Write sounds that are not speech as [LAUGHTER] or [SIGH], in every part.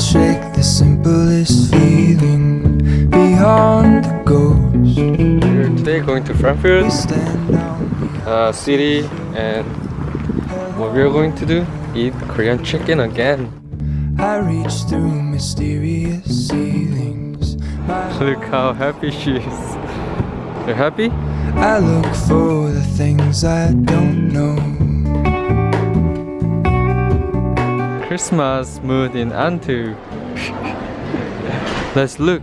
can't shake the simplest feeling beyond the ghost. We're today going to Frankfurt We stand on uh, city and what we're going to do eat Korean chicken again. I reach through mysterious ceilings. [LAUGHS] Look how happy she is. You're happy? I look for the things I don't know. Christmas mood in Antu. Let's look.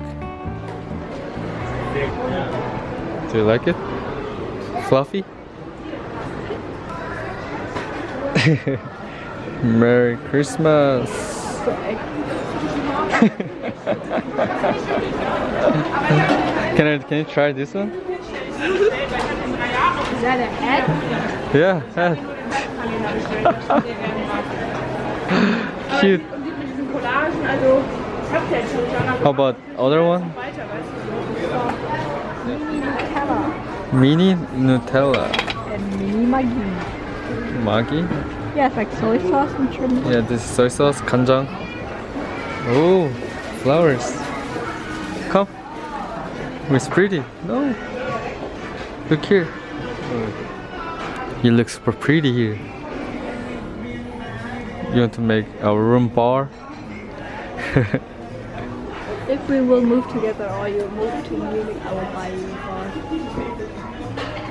Do you like it? Fluffy? [LAUGHS] Merry Christmas. [LAUGHS] can I can you try this one? Is that a head? Yeah, head. [LAUGHS] [LAUGHS] Cute. Und die mit diesen Collagen, also ich hab ja jetzt schon lange How about other one? weiter, weißt du. Mini Nutella. and mini Maggi. Maggi? Yeah, it's like soy sauce and shrimp. Yeah, this is soy sauce, kanjang. Oh, flowers. Come. Oh, it's pretty. No. Look here. Oh. He looks super pretty here. You want to make our room bar? [LAUGHS] If we will move together or you move to Munich, I will buy you a bar.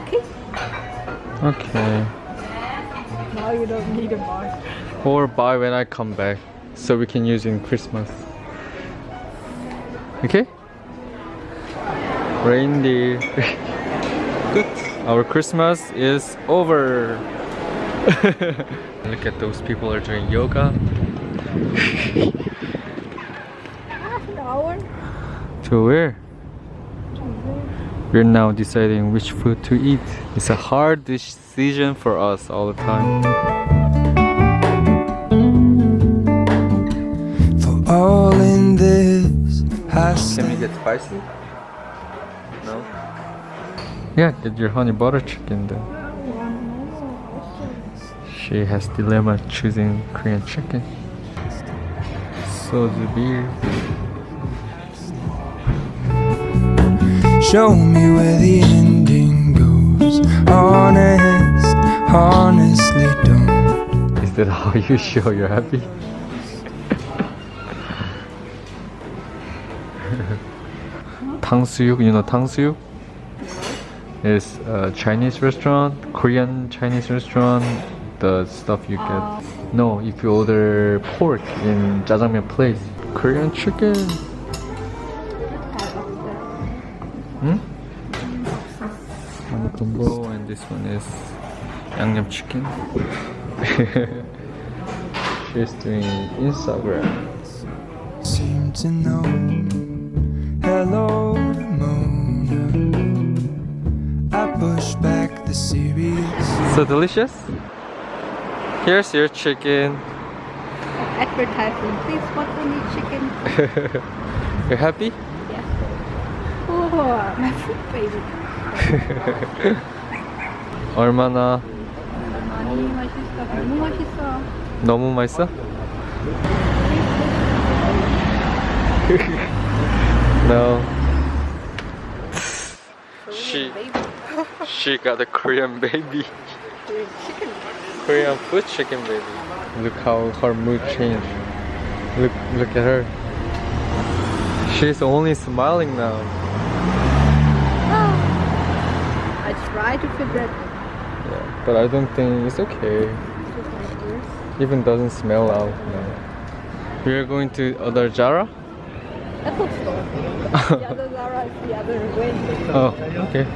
Okay? Okay. Now you don't need a bar. Or buy when I come back so we can use in Christmas. Okay? Reindeer. [LAUGHS] Good. Our Christmas is over. Look at those people are doing yoga. Half an hour? To where? We're now deciding which food to eat. It's a hard decision for us all the time. For all in this, I Can we get spicy? No. Yeah, get your honey butter chicken then. She has dilemma choosing Korean chicken. So the beer. Show me where the ending goes. Honest, honestly don't. Is that how you show you're happy? Tangsuyuk, you know Tangsuyuk? It's a Chinese restaurant, Korean Chinese restaurant the stuff you get. No, if you order pork in jjajangmyeon place. Korean chicken. Hmm? One combo and this one is 양념 chicken. [LAUGHS] She's doing Instagram. Seem to know. Hello, Ramona. I push back the serious. So delicious. Here's your chicken. Advertising, please, what we need chicken? You're happy? Oh, my food baby. 얼마나 많이 맛있어. 너무 맛있어. 너무 맛있어? no. She she got a Korean baby. Korean food chicken baby. Look how her mood changed. Look look at her. She's only smiling now. I try to fit that. Yeah, but I don't think it's okay. Even doesn't smell out now. We are going to other Jara. Apple store. the other Zara is the other way. Oh, okay.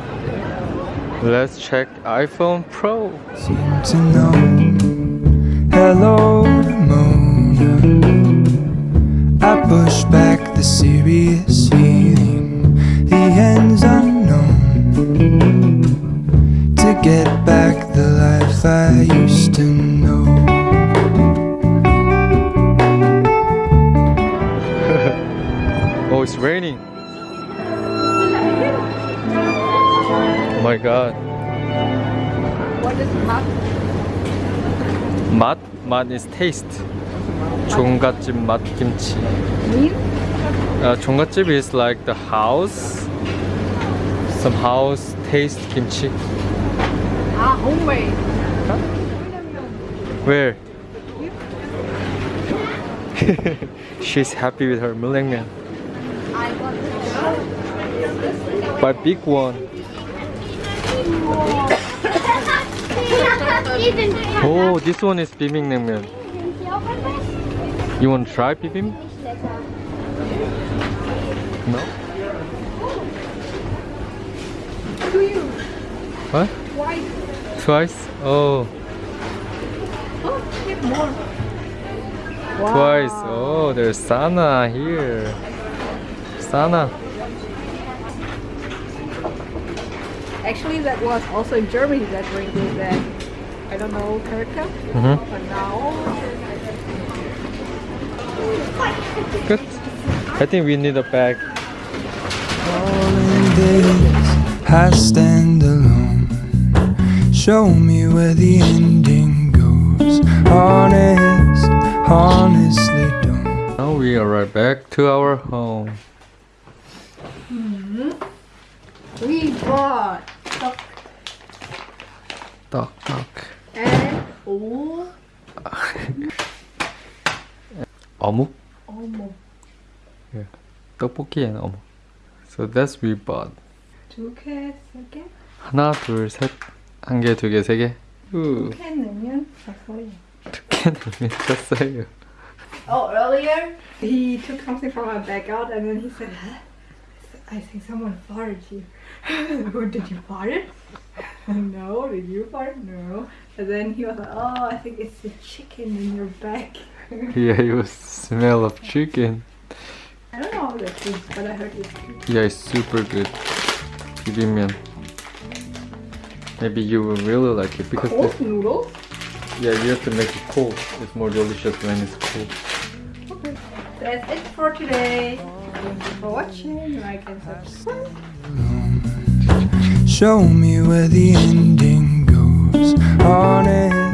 Let's check iPhone Pro. Seem to know. Hello, Ramona. I push back the serious feeling. The end's unknown. To get back the life I used to know. [LAUGHS] Oh, it's raining. my god. What is mug? 맛? 맛 is taste. 종갓집 맛 김치. Mean? Uh, 종갓집 is like the house. Some house taste kimchi. Ah, homemade. Where? [LAUGHS] She's happy with her mulengmyeon. I want But big one. [LAUGHS] Oh, this one is bibimbap. You want to try bibim? No. to you. What? Why? Twice? Oh, Oh, more. twice. Oh, there's Sana here. Sana. Actually, that was also in Germany that drink with that. I don't know character, Mm-hmm. but now Good. I think we need a bag. Falling days, I stand alone. Show me where the ending goes. Honest, honestly don't. Now we are right back to our home. we bought Duck, duck. and oh, 어묵? almost 떡볶이 and 어묵. So that's we bought. two cans again. 하나, 둘, 셋. 한 개, 두 개, 세 개. 우. Can 넣으면 샀어요. 두개 넣으면 샀어요. Oh, earlier he took something from my bag out and then he said, huh? I think someone farted you. [LAUGHS] did you fart? [LAUGHS] no, did you fart? No. And then he was like, oh, I think it's the chicken in your back. [LAUGHS] yeah, it was the smell of chicken. I don't know how that is, but I heard it's good. Yeah, it's super good. Bibimbap. Maybe you will really like it because cold this, noodles. Yeah, you have to make it cold. It's more delicious when it's cold. Okay, that's it for today. Thank you for watching. Like and subscribe. Show me where the ending goes. Honest,